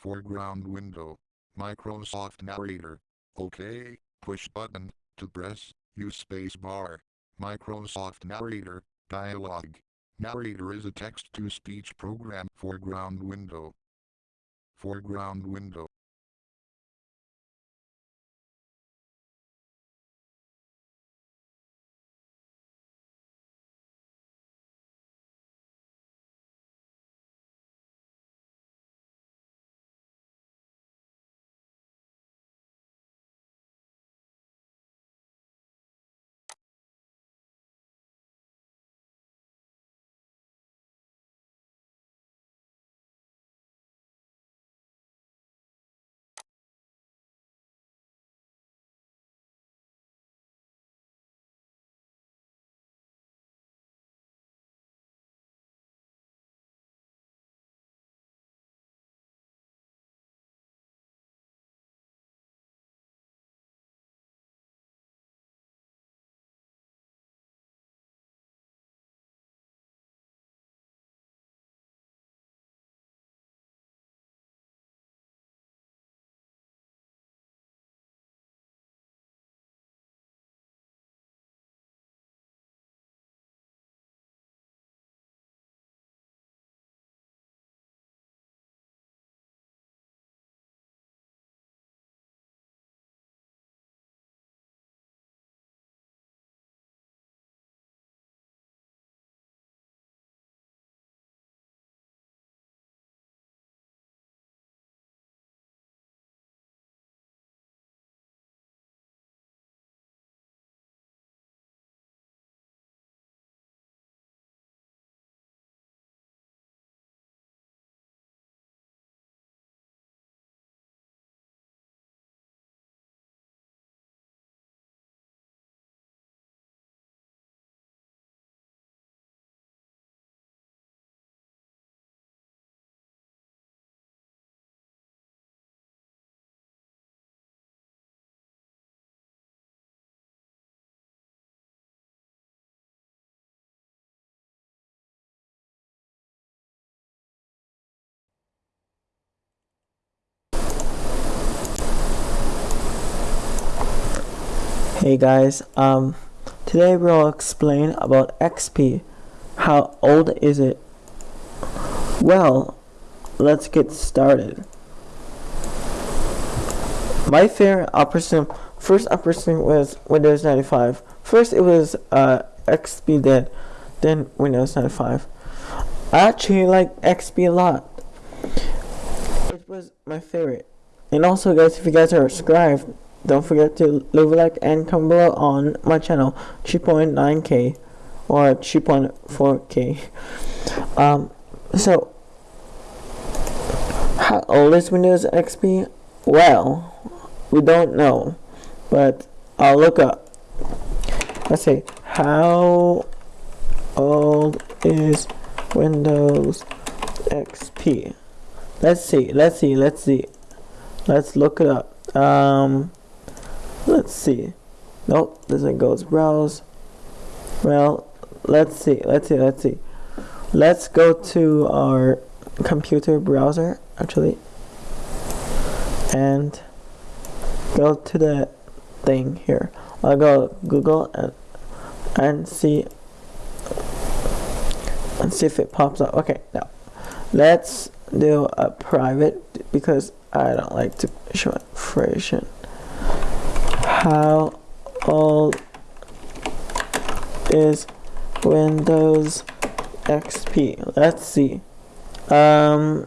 Foreground window. Microsoft Narrator. OK. Push button. To press. Use space bar. Microsoft Narrator. Dialog. Narrator is a text-to-speech program. Foreground window. Foreground window. Hey guys, um, today we'll explain about XP. How old is it? Well, let's get started. My favorite operating first operating was Windows 95. First it was uh, XP then, then Windows 95. I actually like XP a lot. It was my favorite. And also guys, if you guys are subscribed, don't forget to leave a like and comment below on my channel 3.9k or 3.4k um so how old is windows xp well we don't know but i'll look up. Let's see how old is windows xp let's see let's see let's see. Let's look it up. Um let's see. Nope doesn't go to browse. Well let's see let's see let's see. Let's go to our computer browser actually. And go to the thing here. I'll go Google and and see and see if it pops up. Okay now let's do a private because I don't like to show information how old is Windows XP? Let's see. Um,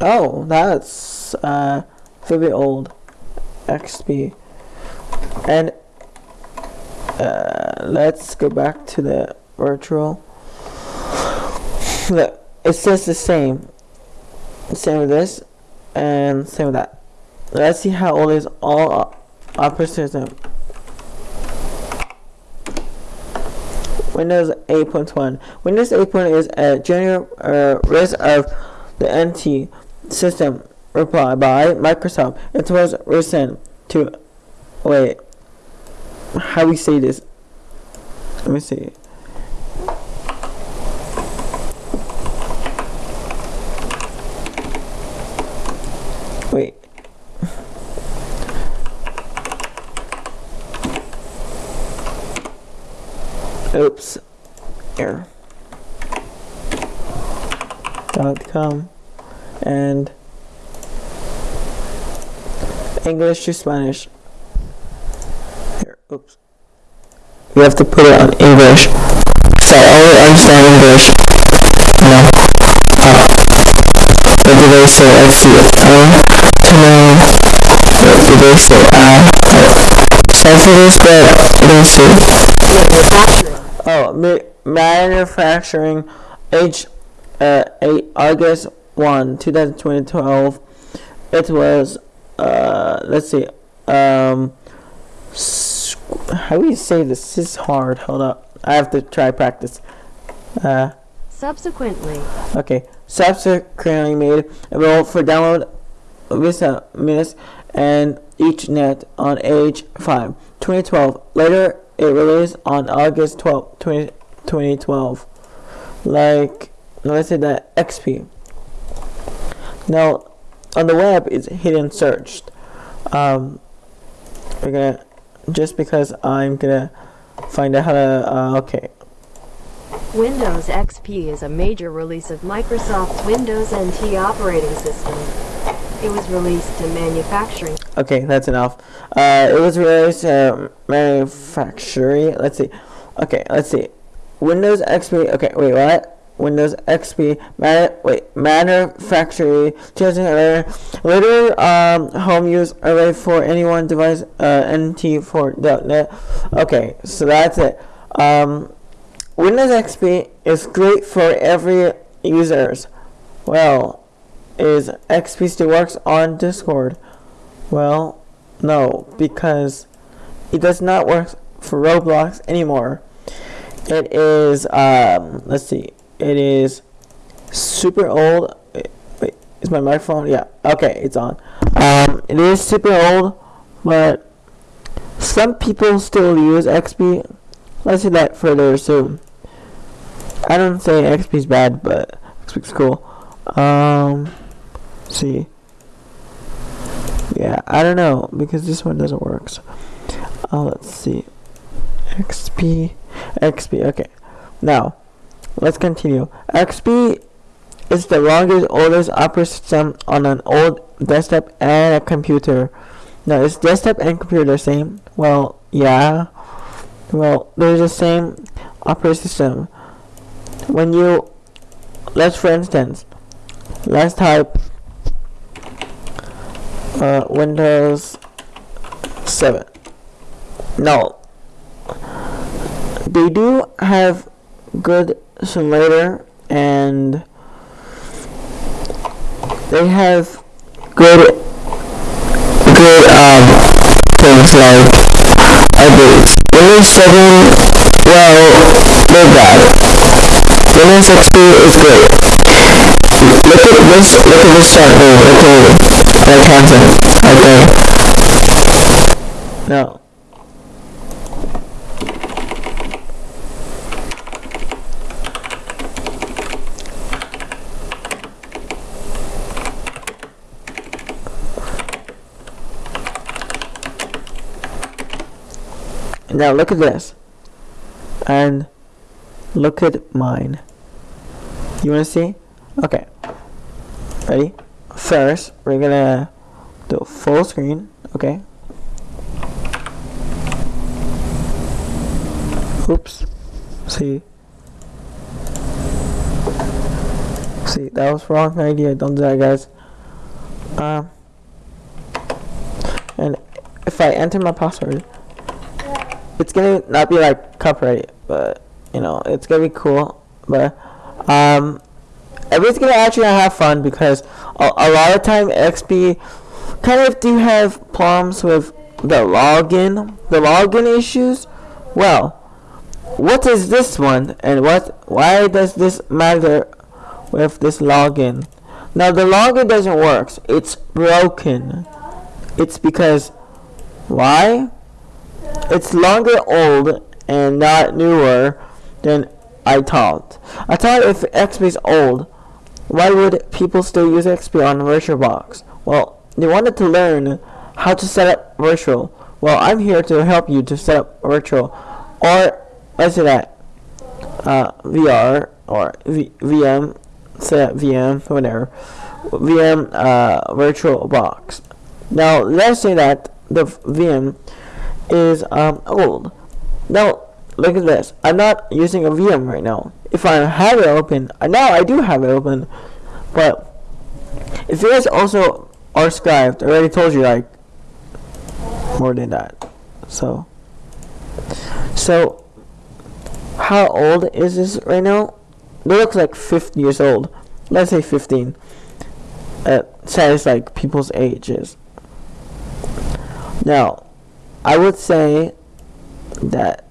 oh, that's uh, very old. XP. And uh, let's go back to the virtual. Look, it says the same. Same with this, and same with that. Let's see how old is all operating system. Windows 8.1. Windows 8.1 is a general uh, release of the NT system reply by Microsoft. It was recent to wait. How we say this? Let me see. Oops, here. Dot com and English to Spanish. Here, oops. You have to put it on English. So I only understand English. No. Uh, what do they say? Let's see. Uh, to know. What do they say? Uh, sorry for this, but see. Oh, manufacturing age uh, 8 August 1, 2012. It was, uh, let's see, um, how do you say this? This is hard. Hold up. I have to try practice. Uh, Subsequently, okay. Subsequently made available for download Visa minutes and each net on age 5, 2012. Later, it released on August 12, 20, 2012. Like, let's say that XP. Now, on the web, it's hidden searched. Um, we're gonna, just because I'm gonna find out how to, uh, okay. Windows XP is a major release of Microsoft's Windows NT operating system. It was released to manufacturing Okay, that's enough. Uh, it was released uh, manufacturing. Let's see. Okay, let's see. Windows XP. Okay, wait, what? Windows XP. Man, wait, manufacturing. 2011. Later, um, home use array for anyone device. Uh, NT4.net. Okay, so that's it. Um, Windows XP is great for every users. Well, is XP still works on Discord? Well, no, because it does not work for Roblox anymore. It is, um, let's see, it is super old. Wait, is my microphone? Yeah, okay, it's on. Um, it is super old, but some people still use XP. Let's see that further soon. I don't say XP is bad, but XP is cool. Um, see. Yeah, I don't know because this one doesn't work. So, uh, let's see. XP, XP. Okay, now let's continue. XP is the longest, oldest operating system on an old desktop and a computer. Now, is desktop and computer the same? Well, yeah. Well, they're the same operating system. When you, let's for instance, let's type uh, Windows 7. No. They do have good simulator and they have good good um things like updates. Windows 7 well they're bad. Windows XP is great. Look at this look at this chart here, look right side right there. No. Now look at this. And look at mine. You wanna see? Okay. Ready? First, we're gonna do full screen, okay? Oops. See? See, that was wrong idea. Don't do that, guys. Um, and if I enter my password, it's gonna not be like copyright, but you know, it's gonna be cool. But um, everybody's gonna actually have fun because a, a lot of time XP kind of do have problems with the login, the login issues. Well, what is this one, and what? Why does this matter with this login? Now the login doesn't work. It's broken. It's because why? It's longer old and not newer than I thought. I thought if XP is old, why would people still use XP on VirtualBox? Well, they wanted to learn how to set up virtual. Well, I'm here to help you to set up virtual. Or, let's say that. uh, VR or v- VM, set up VM, whatever, VM uh, virtual box. Now let's say that the VM is um, old. Now look at this. I'm not using a VM right now. If I have it open, uh, now I do have it open, but if you guys also archived, I already told you like more than that. So, so how old is this right now? It looks like 15 years old. Let's say 15. It says like people's ages. Now, I would say that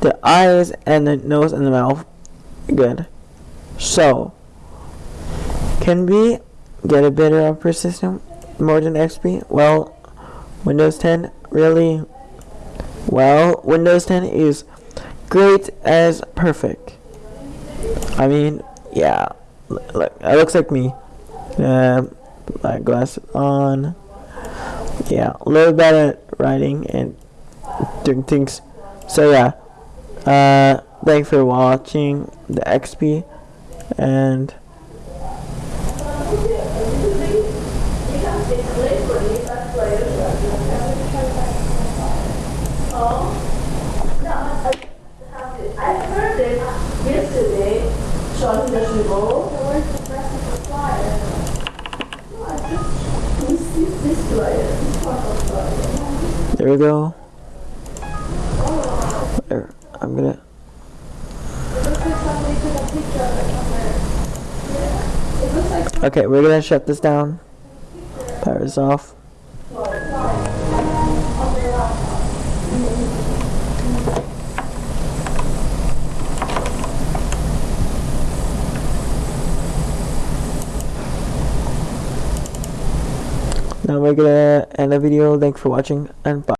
the eyes and the nose and the mouth good. So, can we get a better operating system more than XP? Well, Windows 10 really well, Windows 10 is great as perfect. I mean, yeah, look, it looks like me. Um, my glasses on. Yeah, a little better at writing and doing things. So yeah, uh, thanks for watching the XP and. There we go. There, I'm gonna. Okay, we're gonna shut this down. Power is off. Now we're gonna end the video. Thanks for watching and bye.